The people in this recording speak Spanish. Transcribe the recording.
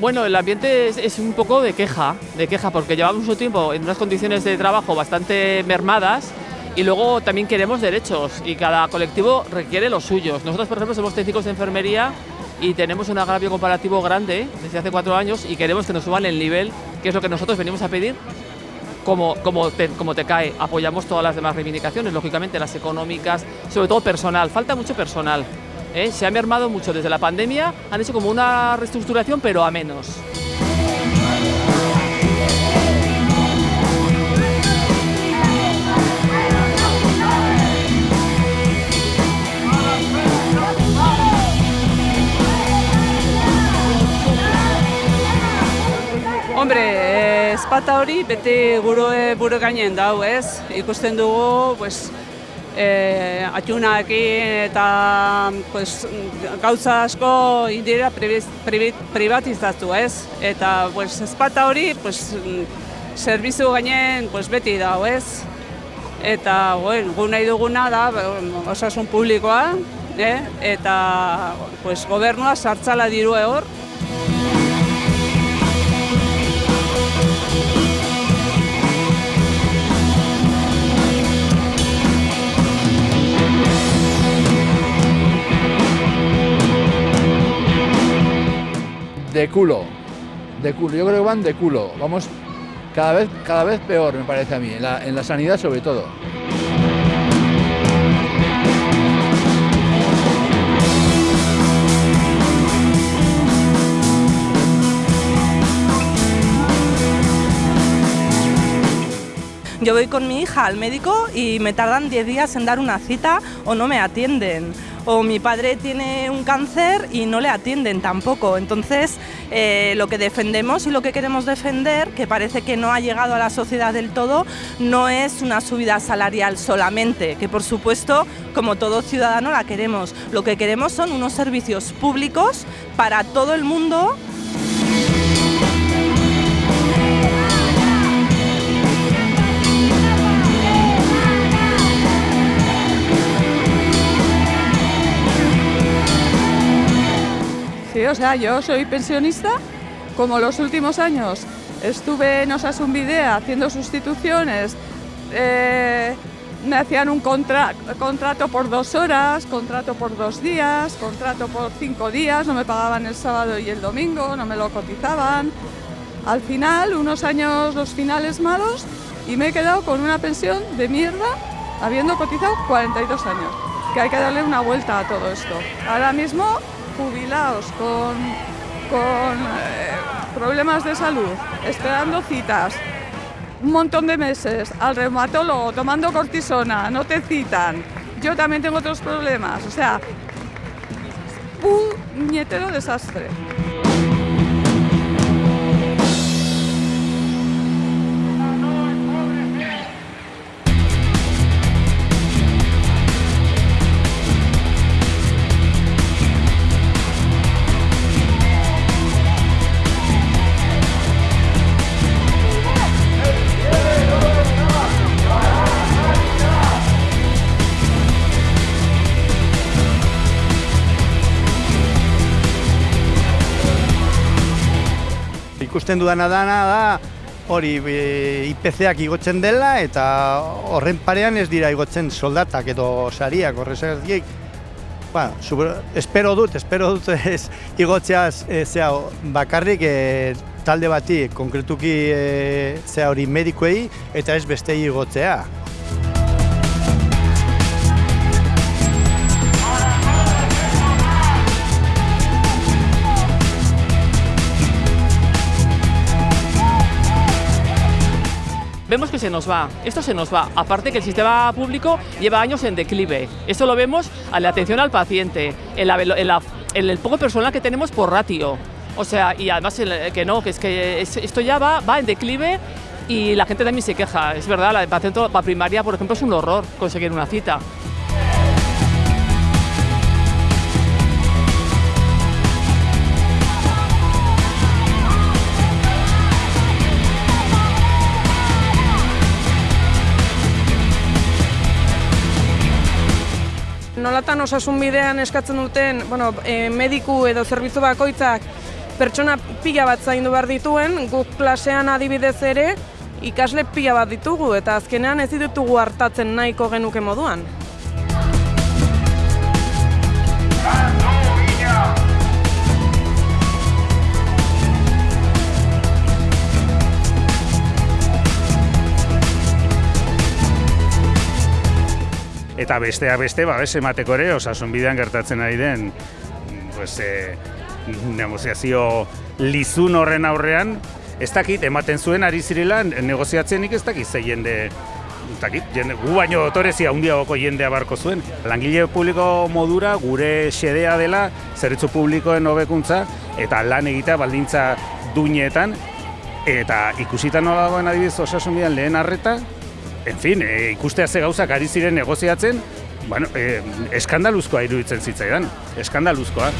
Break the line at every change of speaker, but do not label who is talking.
Bueno, el ambiente es, un poco de queja, de queja, porque llevamos mucho tiempo en unas condiciones de trabajo bastante mermadas y luego también queremos derechos y cada colectivo requiere los suyos. Nosotros, por ejemplo, somos técnicos de enfermería y tenemos un agravio comparativo grande desde hace cuatro años y queremos que nos suban el nivel, que es lo que nosotros venimos a pedir como, como, te, como te cae. Apoyamos todas las demás reivindicaciones, lógicamente las económicas, sobre todo personal, falta mucho personal. ¿Eh? Se ha mermado mucho desde la pandemia, han hecho como una reestructuración, pero a menos.
Hombre, espata hori beti gure buru gainen dau, ez? Ikusten dugu, pues, eh, atxunakin eta pues, gauza asko indira privatizatu, ez? Eta pues, espata hori, pues, servizu gainen pues, beti dau, ez? Eta, bueno, gu nahi duguna da, osasun publikoa, eh? eta pues, gobernua sartzala dirue hor,
de culo, de culo. Yo creo que van de culo. Vamos cada vez, cada vez peor, me parece a mí, en en la sanidad sobre todo.
Yo voy con mi hija al médico y me tardan 10 días en dar una cita o no me atienden. O mi padre tiene un cáncer y no le atienden tampoco. Entonces, eh, lo que defendemos y lo que queremos defender, que parece que no ha llegado a la sociedad del todo, no es una subida salarial solamente, que por supuesto, como todo ciudadano la queremos. Lo que queremos son unos servicios públicos para todo el mundo
o sea, yo soy pensionista, como los últimos años estuve en Osasun Videa haciendo sustituciones, eh, me hacían un contra contrato por dos horas, contrato por dos días, contrato por cinco días, no me pagaban el sábado y el domingo, no me lo cotizaban. Al final, unos años, los finales malos, y me he quedado con una pensión de mierda, habiendo cotizado 42 años. Que hay que darle una vuelta a todo esto. Ahora mismo jubilados con, con eh, problemas de salud, esperando citas, un montón de meses, al reumatólogo tomando cortisona, no te citan. Yo también tengo otros problemas, o sea, puñetero desastre.
Ikusten dudana dana da hori e, IPCak igotzen dela eta horren parean ez dira igotzen soldatak edo sariak horrezagatik ba, super, espero dut, espero dut ez igotzeaz e, zea, bakarrik e, talde bati konkretuki e, zea hori medikuei eta ez bestei igotzea.
Vemos que se nos va, esto se nos va, aparte que el sistema público lleva años en declive, esto lo vemos a la atención al paciente, en, la, en, la, en el poco personal que tenemos por ratio, o sea, y además que no, que es que esto ya va, va en declive y la gente también se queja, es verdad, la paciente para primaria, por ejemplo, es un horror conseguir una cita.
Nolatan osasun bidean eskatzen duten bueno, e, mediku edo zerbitzu bakoitzak pertsona pila bat zaindu behar dituen, guk klasean adibidez ere, ikasle pila bat ditugu, eta azkenean ez ditugu hartatzen nahiko genuke moduan.
Eta bestea beste babes emateko ere osasun bidean gertatzen ari den pues, e, negoziazio lizun horren aurrean ez dakit ematen zuen ari zirela negoziatzenik ez dakit ze jende dakit, jende, gu baino otorezia handiagoko jendea barko zuen. Langile publiko modura gure xedea dela zerbitzu publikoen hobekuntza eta lan egitea baldintza duinetan eta ikusita nola dagoen adibidez osasun bidean lehen arreta en fin, e, ikustea ze gauzak ari ziren negoziatzen, bueno, e, eskandaluzkoa iruditzen zitzaidan, eskandaluzkoa.